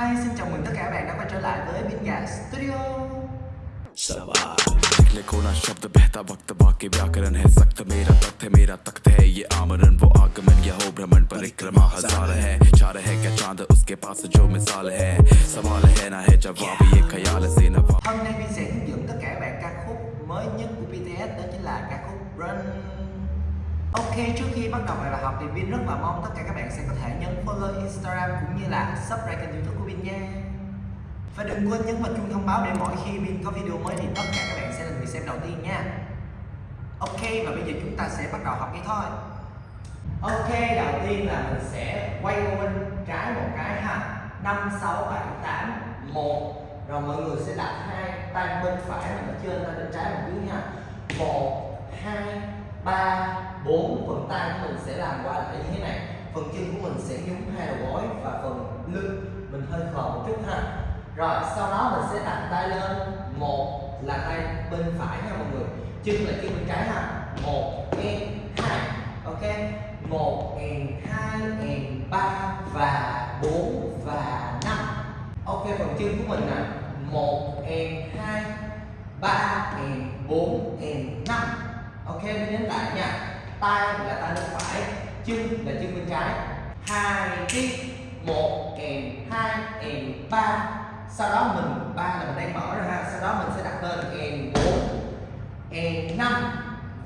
Hi, xin chào mừng tất cả các bạn đã quay trở lại với Bin Gà Studio निकले कोना शब्द बहता वक्त बाकी व्याकरण है सख्त मेरा तख्त है मेरा तख्त है ये आमरण वो आगमन या हो भ्रमण परिक्रमा हज़ार है चार है क्या चाँद उसके पास जो मिसाल है सवाल है ना है जवाब ये ख्याल से नवाब Hôm nay Bin sẽ hướng dẫn tất cả các bạn ca khúc mới nhất của BTS đó chính là ca khúc Run Ok, trước khi bắt đầu bài học thì Vin rất là mong tất cả các bạn sẽ có thể nhấn follow Instagram cũng như là subscribe kênh youtube của Vin nha. Và đừng quên nhấn vào chuông thông báo để mỗi khi Vin có video mới thì tất cả các bạn sẽ là người xem đầu tiên nha. Ok, và bây giờ chúng ta sẽ bắt đầu học ngay thôi. Ok, đầu tiên là mình sẽ quay qua bên trái một cái ha. 5, 6, 7, 8, 1 Rồi mọi người sẽ đặt hai tay bên phải mình ở trên, tay bên trái nằm dưới ha. 1, 2, 3, 4 Phần tay của mình sẽ làm qua lại như thế này. Phần chân của mình sẽ nhúng hai đầu gối và phần lưng mình hơi khờ một chút ha. Rồi sau đó mình sẽ đặt tay lên. Một là tay bên phải nha mọi người. Chân là chân bên trái ha. 1, 2, ok? Một and hai and ba và bốn và năm. Ok phần chân của mình nè. Một and hai ba and bốn and năm thêm mình lại nha. Tay là tay bên phải, chân là chân bên trái. Hai tiếp một, kèm, hai, kèm, ba. Sau đó mình, ba là mình đang mở ra ha. Sau đó mình sẽ đặt lên kèm bốn, kèm năm.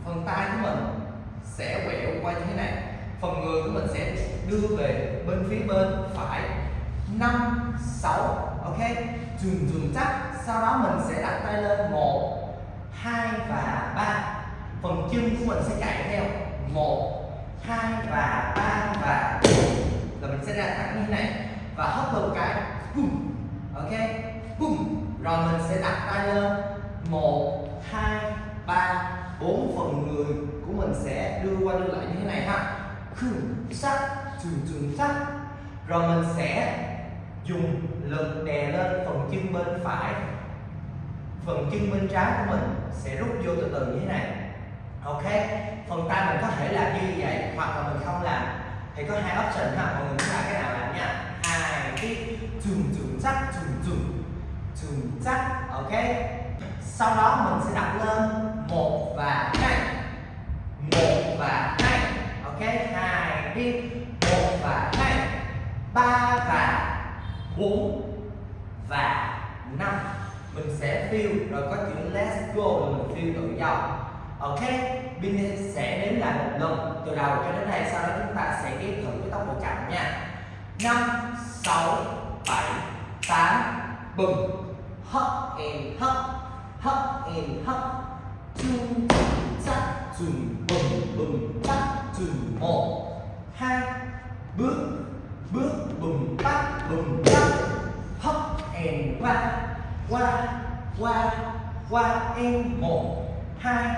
Phần tay của mình sẽ quẹo qua như thế này. Phần người của mình sẽ đưa về bên phía bên phải. 5 6 ok? Dùng dùng chắc. Sau đó mình sẽ đặt tay lên 1 2 và ba phần chân của mình sẽ chạy theo 1 2 và 3 và 4 là mình sẽ ra thẳng như thế này. Và hấp một cái boom ok? Boom rồi mình sẽ đặt tay lên. 1 2 3 bốn phần người của mình sẽ đưa qua đưa lại như thế này ha. Khương sắc trường trường sắc. Rồi mình sẽ dùng lực đè lên phần chân bên phải. Phần chân bên trái của mình sẽ rút vô từ từ như thế này ok, phần tay mình có thể làm như vậy hoặc là mình không làm. Thì có hai option ha, mọi người muốn làm cái nào làm nha. Hai, cái trùng trùng chắc trùng trùng trùng chắc, ok. Sau đó mình sẽ đặt lên một và hai. Một và hai, ok. Hai đi một và hai. Ba và bốn và năm. Mình sẽ feel rồi có chữ let's go là mình feel tự do ok mình sẽ đến lại một lần. Từ đầu cho đến đây sau đó chúng ta sẽ ghép thử với tốc độ chậm nha. Năm, sáu, bảy, tám bừng hấp and hấp. Hấp and hấp. Chung, chắc chừng bừng bừng chắc chừng một. Hai, bước bước bừng tắt bừng tắt. Hấp and qua qua qua qua, em, một. Hai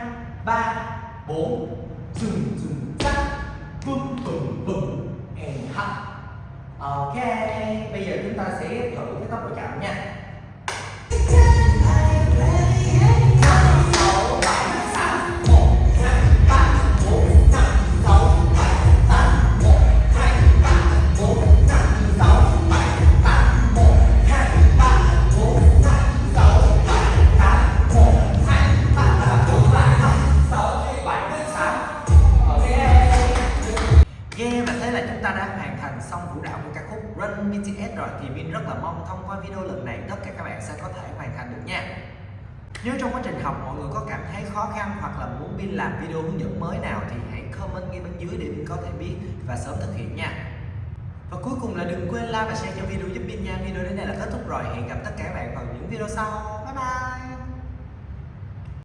ba, bốn, dừng dừng, chắc vâng, vâng, vâng, bừng bừng bừng and hạ ok, bây giờ chúng ta sẽ thử cái tốc độ chậm nha. Ta đã hoàn thành xong vũ đạo của ca khúc Run BTS rồi, thì Vin rất là mong thông qua video lần này, tất cả các bạn sẽ có thể hoàn thành được nha. Nếu trong quá trình học mọi người có cảm thấy khó khăn hoặc là muốn Vin làm video hướng dẫn mới nào thì hãy comment ngay bên dưới để Vin có thể biết và sớm thực hiện nha. Và cuối cùng là đừng quên like và share cho video giúp Vin nha. Video đến đây là kết thúc rồi. Hẹn gặp tất cả các bạn vào những video sau. Bye bye!